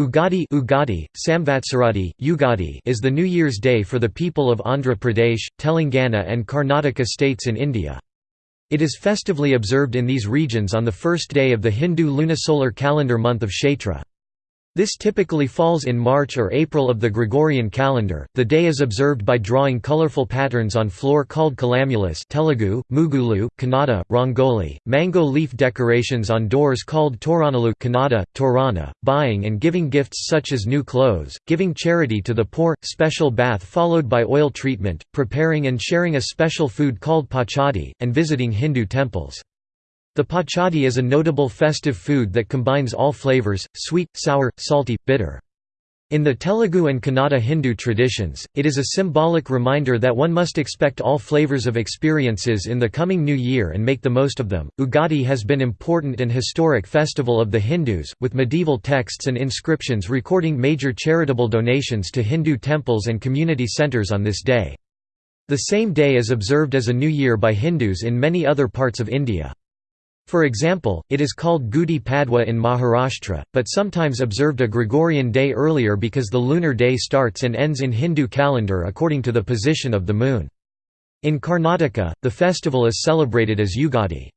Ugadi Ugadi, Samvatsaradi, Ugadi is the New Year's Day for the people of Andhra Pradesh, Telangana and Karnataka states in India. It is festively observed in these regions on the first day of the Hindu lunisolar calendar month of Chaitra. This typically falls in March or April of the Gregorian calendar. The day is observed by drawing colorful patterns on floor called kalamulas Telugu, Mugulu, Kannada, Rangoli, mango leaf decorations on doors called Toranalu Kannada, Torana, buying and giving gifts such as new clothes, giving charity to the poor, special bath followed by oil treatment, preparing and sharing a special food called pachadi, and visiting Hindu temples. The pachadi is a notable festive food that combines all flavors, sweet, sour, salty, bitter. In the Telugu and Kannada Hindu traditions, it is a symbolic reminder that one must expect all flavors of experiences in the coming new year and make the most of them. Ugadi has been important and historic festival of the Hindus, with medieval texts and inscriptions recording major charitable donations to Hindu temples and community centers on this day. The same day is observed as a new year by Hindus in many other parts of India. For example, it is called Gudi Padwa in Maharashtra, but sometimes observed a Gregorian day earlier because the lunar day starts and ends in Hindu calendar according to the position of the moon. In Karnataka, the festival is celebrated as Ugadi.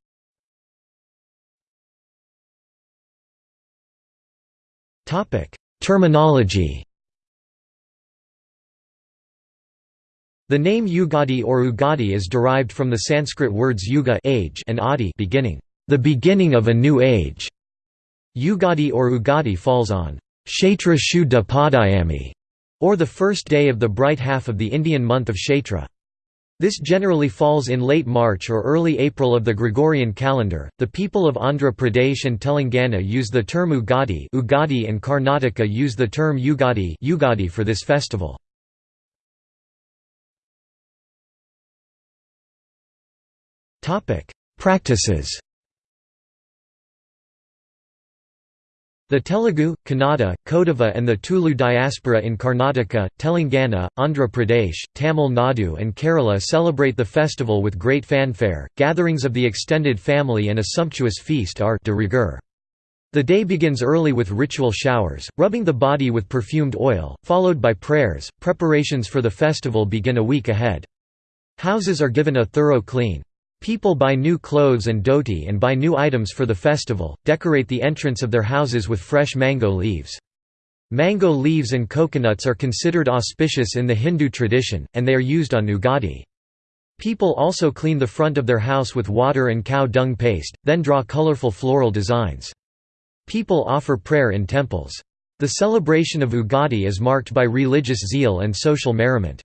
Terminology The name Ugadi or Ugadi is derived from the Sanskrit words yuga age and adi beginning the beginning of a new age. Ugadi or Ugadi falls on Chaitra Shuddha Padayami, or the first day of the bright half of the Indian month of Chaitra. This generally falls in late March or early April of the Gregorian calendar. The people of Andhra Pradesh and Telangana use the term Ugadi, Ugadi and Karnataka use the term Ugadi, Ugadi for this festival. Topic: Practices. The Telugu, Kannada, Kodava and the Tulu diaspora in Karnataka, Telangana, Andhra Pradesh, Tamil Nadu and Kerala celebrate the festival with great fanfare. Gatherings of the extended family and a sumptuous feast are de rigueur. The day begins early with ritual showers, rubbing the body with perfumed oil, followed by prayers. Preparations for the festival begin a week ahead. Houses are given a thorough clean. People buy new clothes and dhoti and buy new items for the festival, decorate the entrance of their houses with fresh mango leaves. Mango leaves and coconuts are considered auspicious in the Hindu tradition, and they are used on Ugadi. People also clean the front of their house with water and cow dung paste, then draw colorful floral designs. People offer prayer in temples. The celebration of Ugadi is marked by religious zeal and social merriment.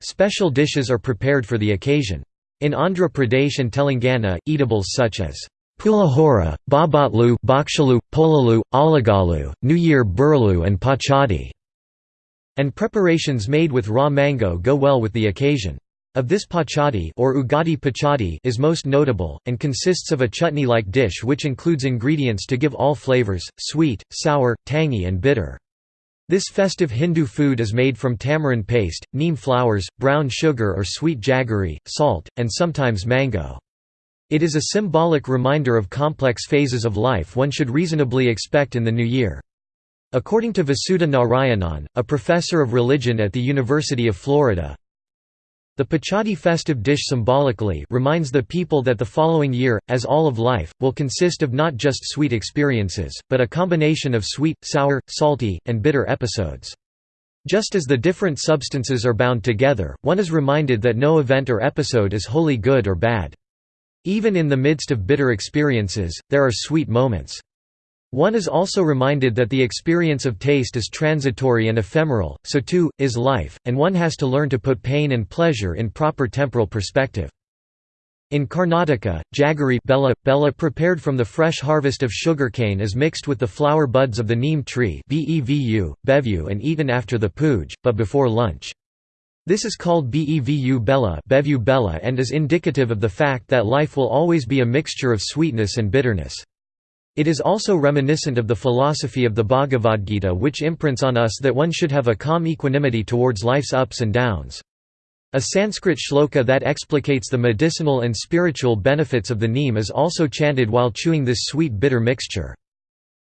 Special dishes are prepared for the occasion. In Andhra Pradesh and Telangana, eatables such as pulahora, babatlu, bakshalu, polalu, alagalu, New Year burlu and pachadi, and preparations made with raw mango go well with the occasion. Of this pachadi or ugadi pachadi is most notable, and consists of a chutney-like dish which includes ingredients to give all flavors, sweet, sour, tangy and bitter. This festive Hindu food is made from tamarind paste, neem flowers, brown sugar or sweet jaggery, salt, and sometimes mango. It is a symbolic reminder of complex phases of life one should reasonably expect in the new year. According to Vasudha Narayanan, a professor of religion at the University of Florida, the Pachadi festive dish symbolically reminds the people that the following year, as all of life, will consist of not just sweet experiences, but a combination of sweet, sour, salty, and bitter episodes. Just as the different substances are bound together, one is reminded that no event or episode is wholly good or bad. Even in the midst of bitter experiences, there are sweet moments. One is also reminded that the experience of taste is transitory and ephemeral, so too, is life, and one has to learn to put pain and pleasure in proper temporal perspective. In Karnataka, jaggery bella, bella prepared from the fresh harvest of sugarcane is mixed with the flower buds of the neem tree bevu, bevu and eaten after the puj, but before lunch. This is called bevu bella, bevu bella and is indicative of the fact that life will always be a mixture of sweetness and bitterness. It is also reminiscent of the philosophy of the Bhagavad Gita which imprints on us that one should have a calm equanimity towards life's ups and downs. A Sanskrit shloka that explicates the medicinal and spiritual benefits of the neem is also chanted while chewing this sweet-bitter mixture.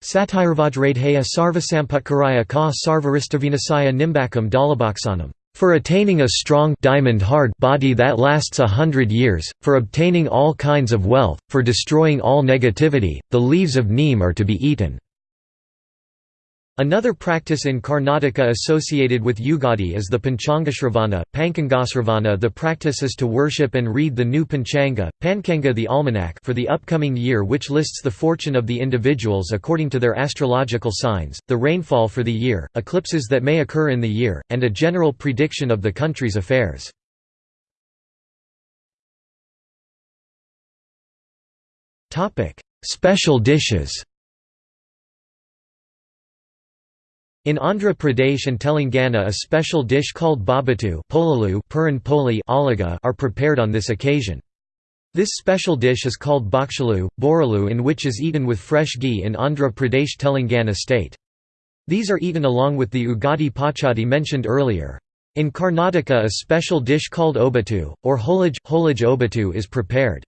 Satirvajradheya sarvasamputkaraya ka sarvaristavinasaya nimbakam dalabaksanam for attaining a strong diamond-hard body that lasts a hundred years, for obtaining all kinds of wealth, for destroying all negativity, the leaves of neem are to be eaten. Another practice in Karnataka associated with Yugadi is the Panchangasravana, Pankangasravana The practice is to worship and read the new Panchanga, Pankanga the almanac for the upcoming year which lists the fortune of the individuals according to their astrological signs, the rainfall for the year, eclipses that may occur in the year, and a general prediction of the country's affairs. Special dishes In Andhra Pradesh and Telangana a special dish called babatu are prepared on this occasion. This special dish is called bakshalu, boralu in which is eaten with fresh ghee in Andhra Pradesh Telangana state. These are eaten along with the ugadi pachadi mentioned earlier. In Karnataka a special dish called obatu, or holaj, holaj obatu is prepared.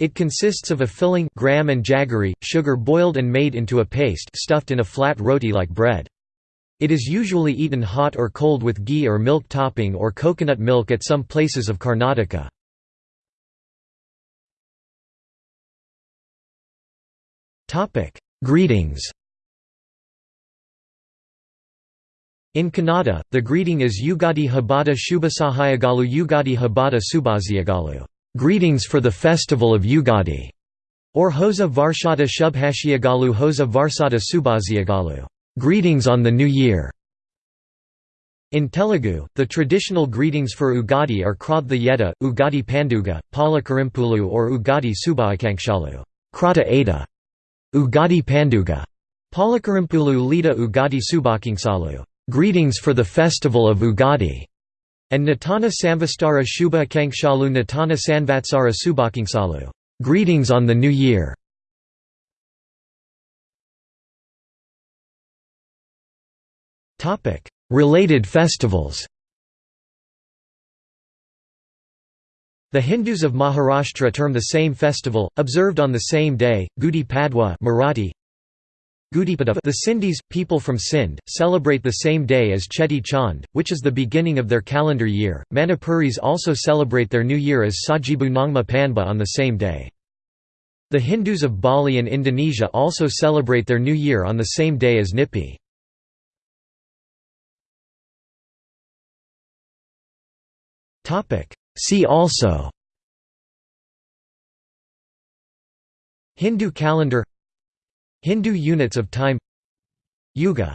It consists of a filling gram and jaggery, sugar boiled and made into a paste stuffed in a flat roti like bread. It is usually eaten hot or cold with ghee or milk topping or coconut milk at some places of Karnataka. Greetings. In Kannada, the greeting is Ugadi Habada Shubhasahayagalu Ugadi Habada Subhaziagalu. Greetings for the festival of Ugadi, or Hosa Varshada Shubhashiagalu Hosa Varsada Subhaziagalu Greetings on the New Year. In Telugu, the traditional greetings for Ugadi are Krodha Yeda, Ugadi Panduga, Palakarimpulu or Ugadi Subhakangshalu Krata Ada, Ugadi Panduga, Palakarimpulu Lita Ugadi Subhakingsalu Greetings for the festival of Ugadi, and Natana Samvastara Shubha Kangshalu Natana Sanvatsara Subhakingsalu Greetings on the New Year. Related festivals The Hindus of Maharashtra term the same festival, observed on the same day, Gudi Padwa Marathi. The Sindhis, people from Sindh, celebrate the same day as Cheti Chand, which is the beginning of their calendar year. Manipuris also celebrate their new year as Sajibu Nongma Panba on the same day. The Hindus of Bali and Indonesia also celebrate their new year on the same day as Nyepi. See also Hindu calendar Hindu units of time Yuga